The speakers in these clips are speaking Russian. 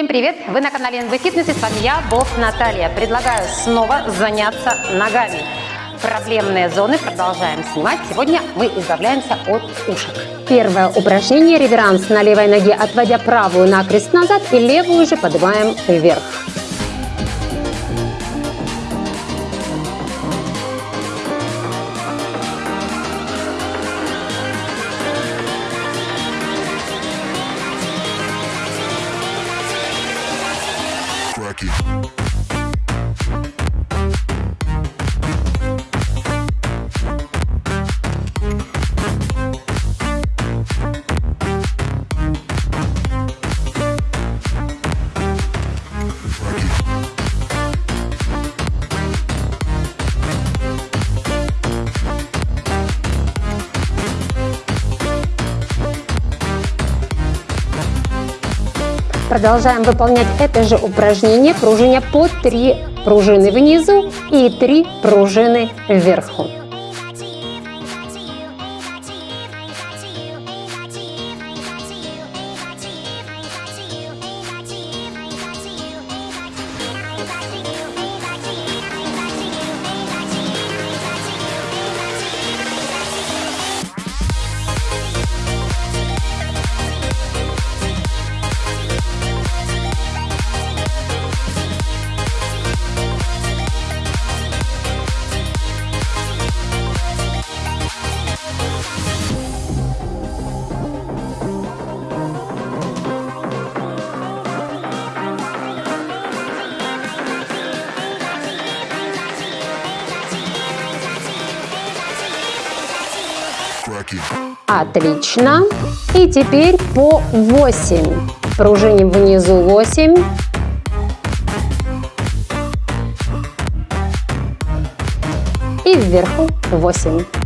Всем привет! Вы на канале НВ Фитнес и с вами я, Босс Наталья. Предлагаю снова заняться ногами. Проблемные зоны продолжаем снимать. Сегодня мы избавляемся от ушек. Первое упражнение – реверанс на левой ноге, отводя правую накрест назад и левую же поднимаем вверх. Продолжаем выполнять это же упражнение, пружиня по 3 пружины внизу и 3 пружины вверху. Отлично. И теперь по 8. Пружиним внизу 8. И вверху 8.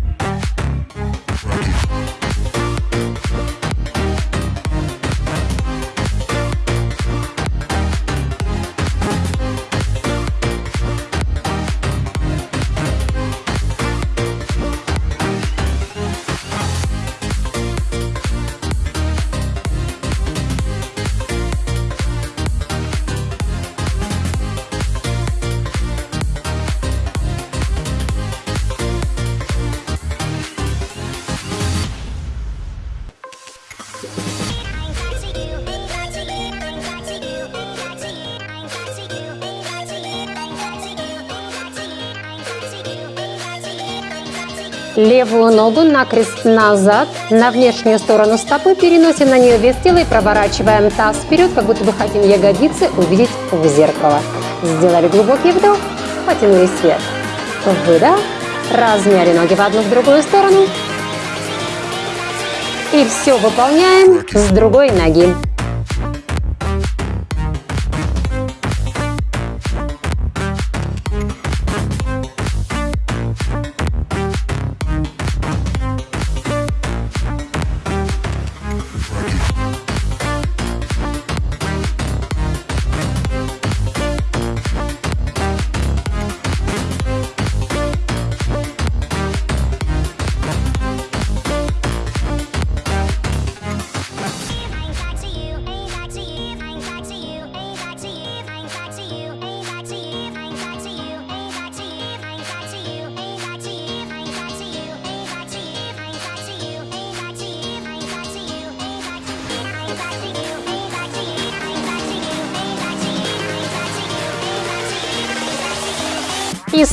Левую ногу накрест назад, на внешнюю сторону стопы, переносим на нее вес тела и проворачиваем таз вперед, как будто бы хотим ягодицы увидеть в зеркало. Сделали глубокий вдох, потянулись вверх. Выдох, размяли ноги в одну в другую сторону. И все выполняем с другой ноги.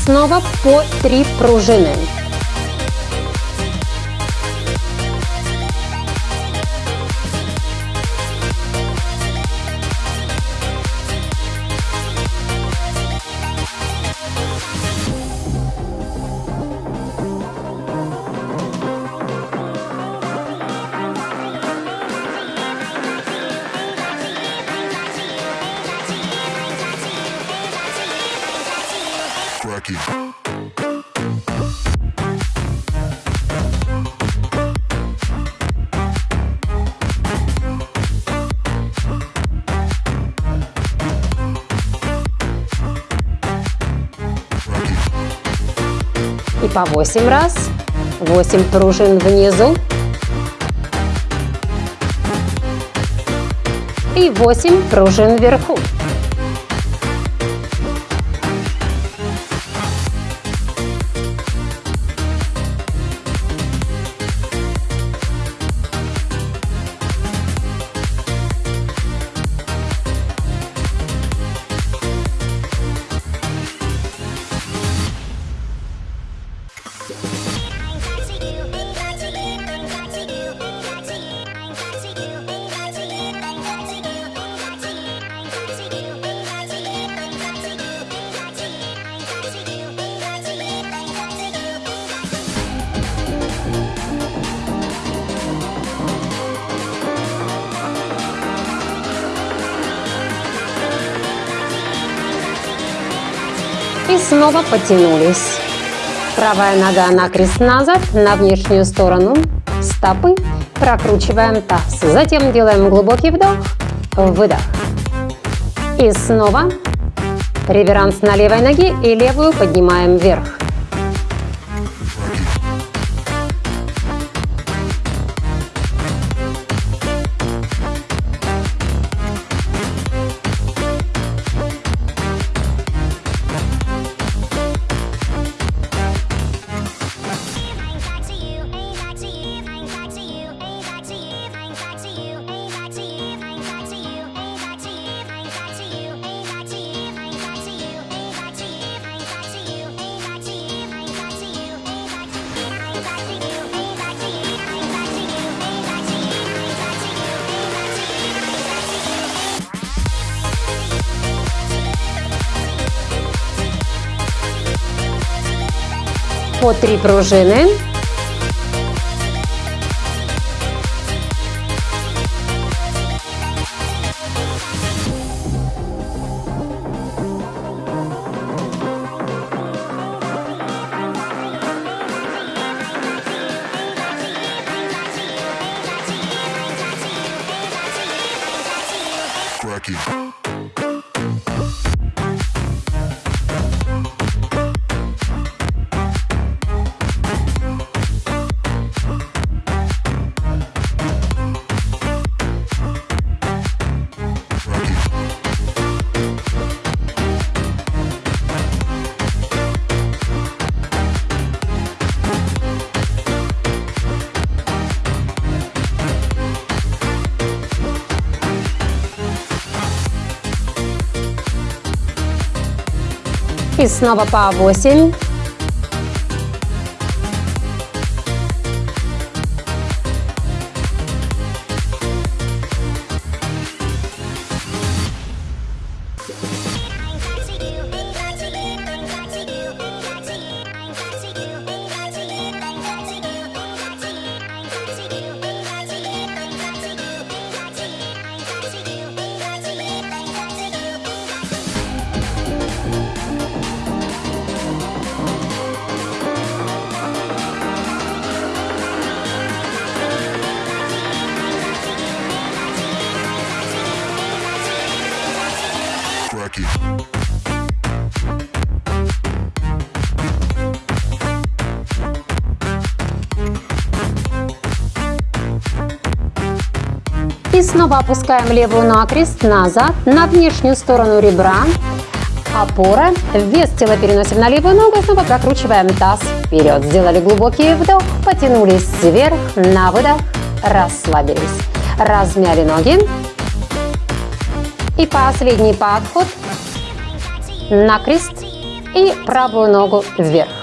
Снова по 3 пружины. По 8 раз. 8 пружин внизу. И и 8 пружин вверху. Снова потянулись. Правая нога на крест назад, на внешнюю сторону стопы. Прокручиваем таз. Затем делаем глубокий вдох, выдох. И снова реверанс на левой ноге и левую поднимаем вверх. По три пружины. И снова по 8. Снова опускаем левую накрест назад, на внешнюю сторону ребра. Опора. Вес тела переносим на левую ногу снова прокручиваем таз вперед. Сделали глубокий вдох, потянулись вверх, на выдох, расслабились. Размяли ноги. И последний подход. Накрест и правую ногу вверх.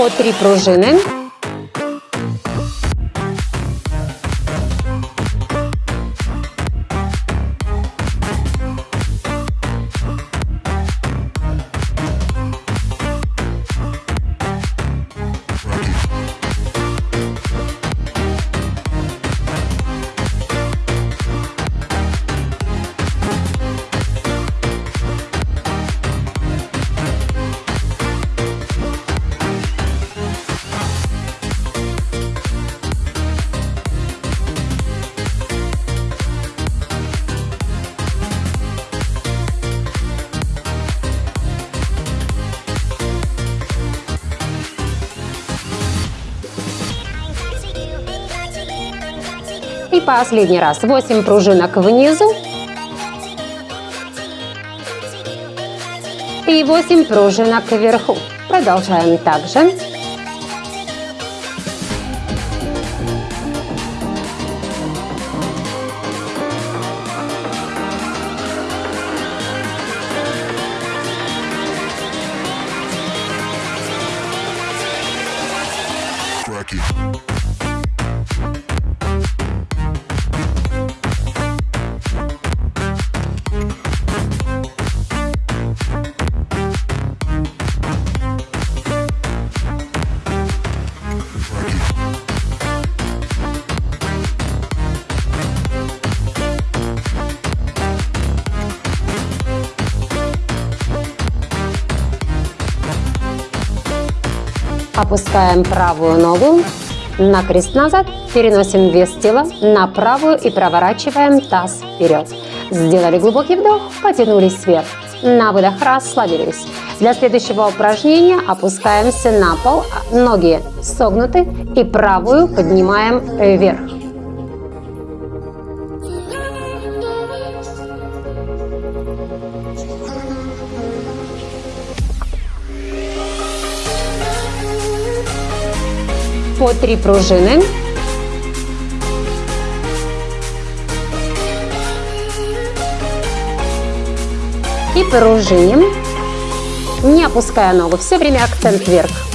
По три пружины. Последний раз. 8 пружинок внизу. И 8 пружинок вверху. Продолжаем также. Cracky. Опускаем правую ногу на крест назад, переносим вес тела на правую и проворачиваем таз вперед. Сделали глубокий вдох, потянулись вверх. На выдох расслабились. Для следующего упражнения опускаемся на пол, ноги согнуты и правую поднимаем вверх. По три пружины. И пружиним, не опуская ногу, все время акцент вверх.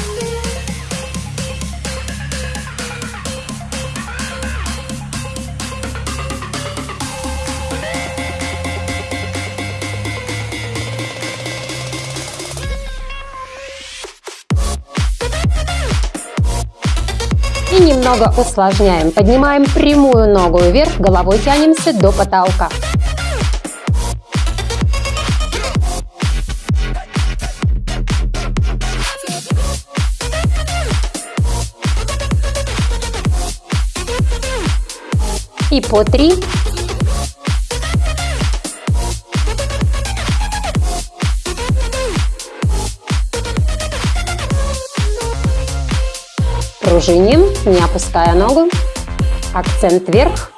Немного усложняем. Поднимаем прямую ногу вверх, головой тянемся до потолка. И по три. Пружиним, не опуская ногу. Акцент вверх.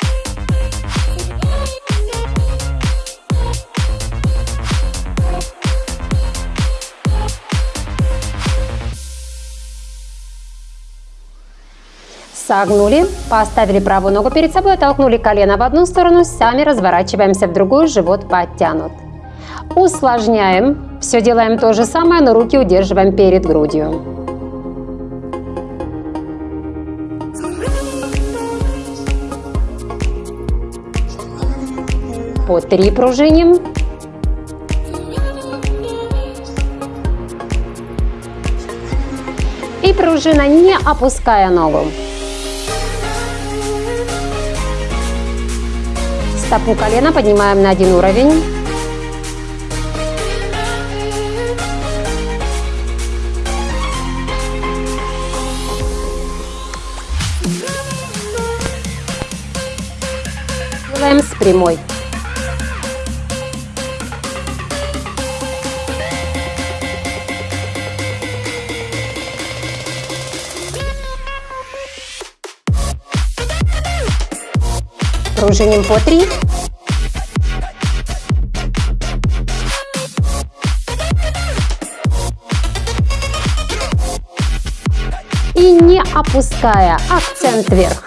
Согнули, поставили правую ногу перед собой, оттолкнули колено в одну сторону, сами разворачиваемся в другую, живот подтянут. Усложняем, все делаем то же самое, но руки удерживаем перед грудью. По три пружиним. И пружина, не опуская ногу. Стопу колена поднимаем на один уровень. Делаем с прямой. Пружиним по три. И не опуская акцент вверх.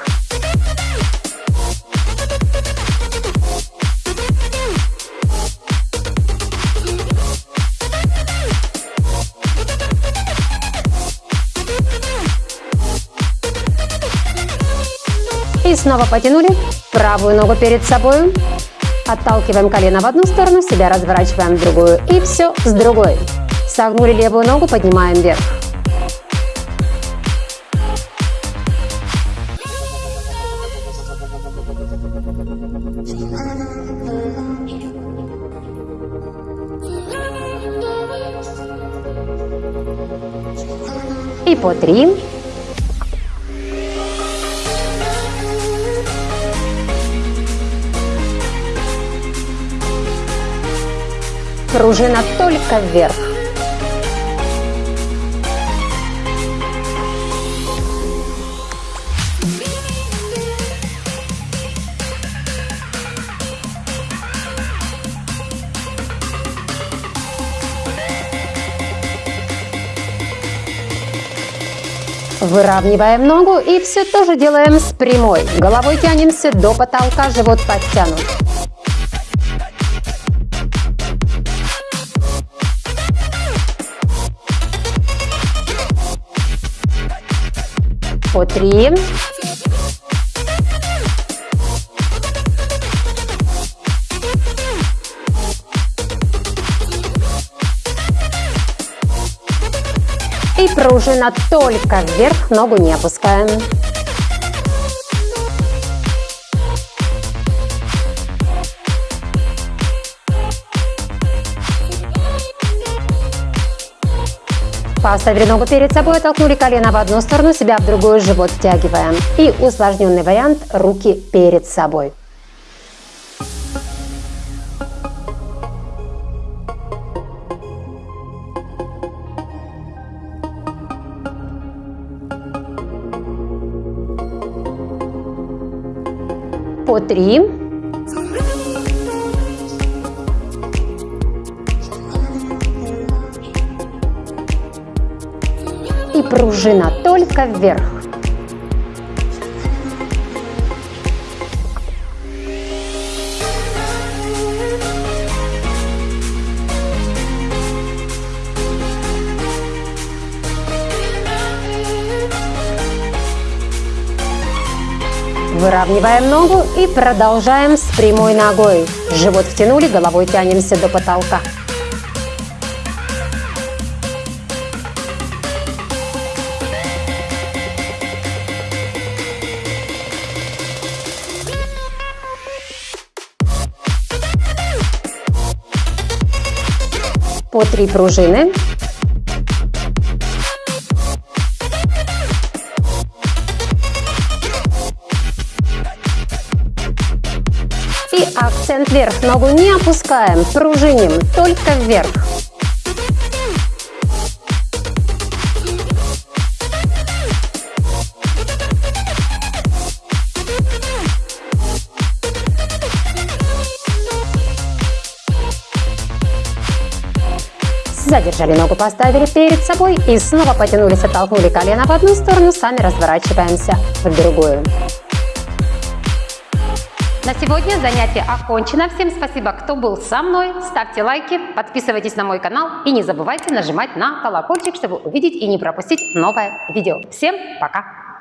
И снова потянули. Правую ногу перед собой. Отталкиваем колено в одну сторону, себя разворачиваем в другую. И все с другой. Согнули левую ногу, поднимаем вверх. И по три. пружина только вверх. Выравниваем ногу и все тоже делаем с прямой. Головой тянемся до потолка, живот подтянут. По три. И пружина только вверх, ногу не опускаем. Поставили ногу перед собой, оттолкнули колено в одну сторону, себя в другую, живот втягиваем. И усложненный вариант – руки перед собой. По три. Пружина только вверх. Выравниваем ногу и продолжаем с прямой ногой. Живот втянули, головой тянемся до потолка. Три пружины. И акцент вверх. Ногу не опускаем, пружиним, только вверх. Задержали ногу, поставили перед собой и снова потянулись, оттолкнули колено в одну сторону, сами разворачиваемся в другую. На сегодня занятие окончено. Всем спасибо, кто был со мной. Ставьте лайки, подписывайтесь на мой канал и не забывайте нажимать на колокольчик, чтобы увидеть и не пропустить новое видео. Всем пока!